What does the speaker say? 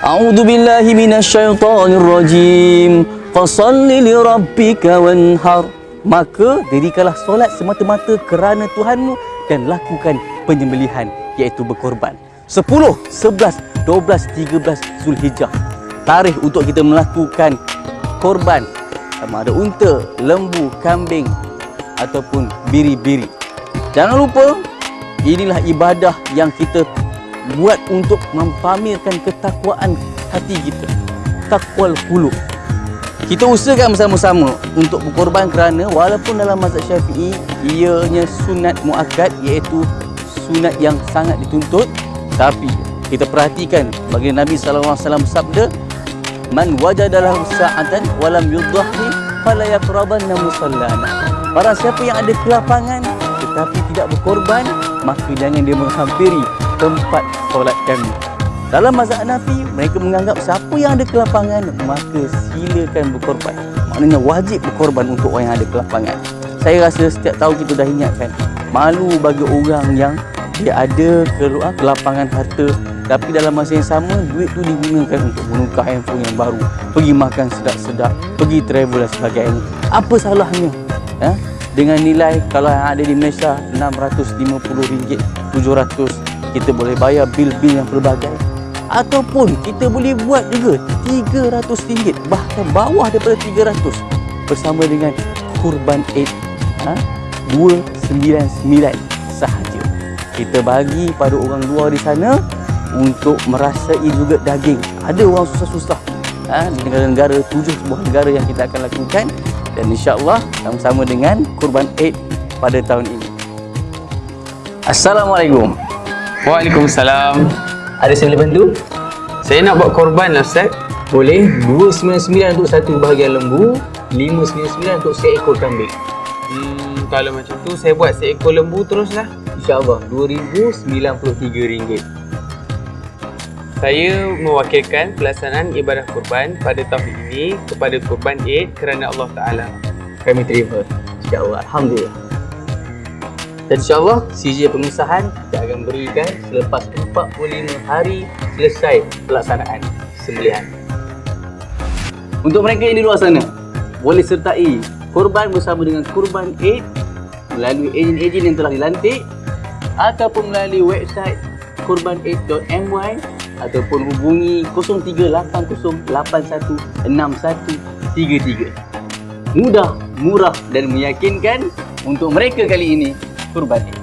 A'udzu billahi minasyaitonir rajim. Fashalli li rabbika wanhar. Maka dirikanlah solat semata-mata kerana Tuhanmu dan lakukan penyembelihan iaitu berkorban. 10, 11, 12, 13 Zulhijjah. Tarikh untuk kita melakukan korban sama ada unta, lembu, kambing ataupun biri-biri. Jangan lupa inilah ibadah yang kita buat untuk mempamerkan ketakwaan hati kita. Takwal qulub. Kita usahakan bersama-sama untuk berkorban kerana walaupun dalam mazhab Syafi'i ianya sunat muakkad iaitu sunat yang sangat dituntut tapi kita perhatikan bagi Nabi sallallahu alaihi wasallam sabda man wajadalahu sa'atan walam yudhahi fala yaqrabanna musallana barang siapa yang ada kelapangan tetapi tidak berkorban maka jangan dia menghampiri tempat solat kami dalam mazhab Hanafi, mereka menganggap siapa yang ada kelapangan, maka silakan berkorban. Maknanya wajib berkorban untuk orang yang ada kelapangan. Saya rasa setiap tahun kita dah ingatkan, malu bagi orang yang dia ada keluar kelapangan harta tapi dalam masa yang sama duit tu digunakan untuk menukar handphone yang baru pergi makan sedap-sedap pergi travel dan sebagainya apa salahnya ha? dengan nilai kalau yang ada di Malaysia RM650 700 kita boleh bayar bil-bil yang pelbagai. Ataupun kita boleh buat juga RM300 bahkan bawah daripada RM300 bersama dengan kurban Eid ha? 299 sahaja. Kita bagi pada orang luar di sana untuk merasai juga daging. Ada orang susah-susah ha? di negara-negara tujuh sebuah negara yang kita akan lakukan. Dan insyaAllah sama-sama dengan kurban Eid pada tahun ini. Assalamualaikum Waalaikumsalam. ada saya boleh bantu? Saya nak buat korban lah Ustaz. Boleh 299 untuk satu bahagian lembu 599 untuk seekor kambing Hmm, kalau macam tu saya buat seekor lembu teruslah. InsyaAllah RM2,093 Saya mewakilkan pelaksanaan ibadah kurban pada tahun ini kepada kurban Eid kerana Allah Ta'ala. Kami terima InsyaAllah Alhamdulillah Dan insyaAllah CJ pengesahan kita akan berikan selepas 45 hari selesai pelaksanaan sembelihan Untuk mereka yang di luar sana boleh sertai kurban bersama dengan kurban Eid melalui ejen-ejen yang telah dilantik ataupun melalui website kurbaneid.my ataupun hubungi 0380816133. Mudah, murah dan meyakinkan untuk mereka kali ini kurban.